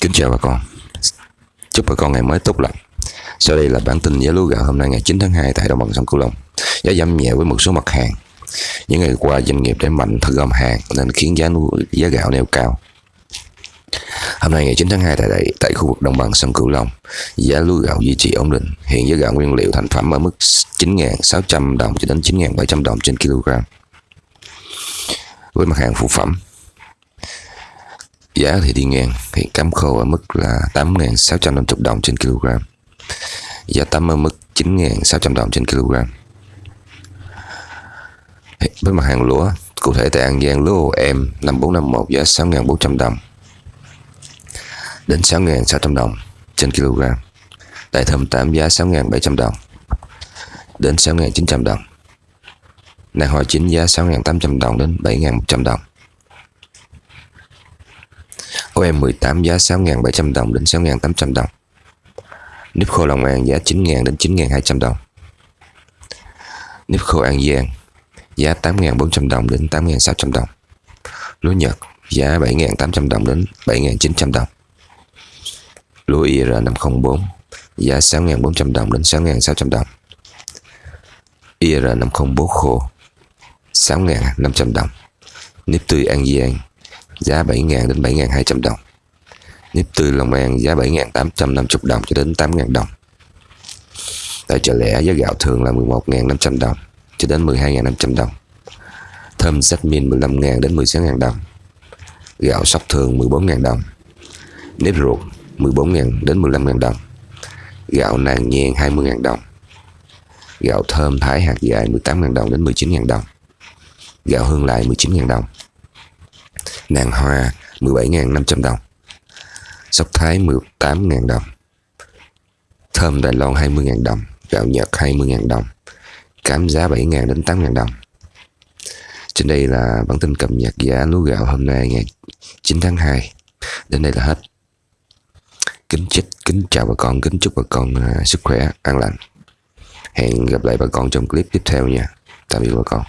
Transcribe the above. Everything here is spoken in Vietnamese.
Kính chào bà con. Chúc bà con ngày mới tốt lành. Sau đây là bản tin giá lúa gạo hôm nay ngày 9 tháng 2 tại đồng bằng sông Cửu Long. Giá giảm nhẹ với một số mặt hàng. Những ngày qua doanh nghiệp đẩy mạnh thu gom hàng Nên khiến giá lúa, giá gạo neo cao. Hôm nay ngày 9 tháng 2 tại đây, tại khu vực đồng bằng sông Cửu Long, giá lúa gạo duy trì ổn định. Hiện giá gạo nguyên liệu thành phẩm ở mức 9.600 đồng cho đến 9.700 đồng trên kg. Với mặt hàng phụ phẩm, giá thì đi ngang. Hiện cám khô ở mức là 8.650 đồng trên kg. Giá tắm ở mức 9.600 đồng trên kg. Với mặt hàng lúa, cụ thể tại An Giang, lúa em 5451 giá 6.400 đồng đến 6.600 đồng trên kg. Tại thơm 8 giá 6.700 đồng đến 6.900 đồng. Nàng hoa chính giá 6.800 đồng đến 7.100 đồng. OM18 giá 6.700 đồng đến 6.800 đồng. Nếp khô Long An giá 9.000 đến 9.200 đồng. Nếp khô An Giang giá 8.400 đồng đến 8.600 đồng. Lúa Nhật giá 7.800 đồng đến 7.900 đồng. Lúa IR504 giá 6.400 đồng đến 6.600 đồng. IR504 khô 6.500 đồng. Nếp tươi An Giang giá 7.000 đến 7.200 đồng. Nếp tươi Long An, giá 7.850 đồng cho đến 8.000 đồng. Tại chợ lẻ giá gạo thường là 11.500 đồng cho đến 12.500 đồng. Thơm jasmine 15.000 đến 16.000 đồng. Gạo sóc thường 14.000 đồng. Nếp ruột 14.000 đến 15.000 đồng. Gạo nàng nhàn 20.000 đồng. Gạo thơm thái hạt dài 18.000 đồng đến 19.000 đồng. Gạo hương lại 19.000 đồng nàng hoa 17.500 đồng. Sóc thái 18.000 đồng. Thơm Đài Loan 20.000 đồng. Gạo Nhật 20.000 đồng. Cám giá 7.000 đến 8.000 đồng. Trên đây là bản tin cập nhật giá lúa gạo hôm nay, ngày 9 tháng 2 đến đây là hết. Kính chích, kính chào bà con, kính chúc bà con à, sức khỏe an lành. Hẹn gặp lại bà con trong clip tiếp theo nha. Tạm biệt bà con.